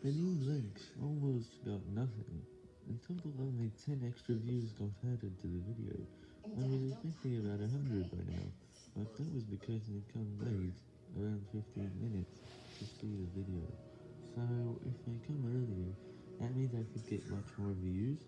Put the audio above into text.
The new links almost got nothing. In total only 10 extra views got added to the video. I was expecting about 100 by now, but that was because they come late, around 15 minutes, to see the video. So, if I come earlier, that means I could get much more views.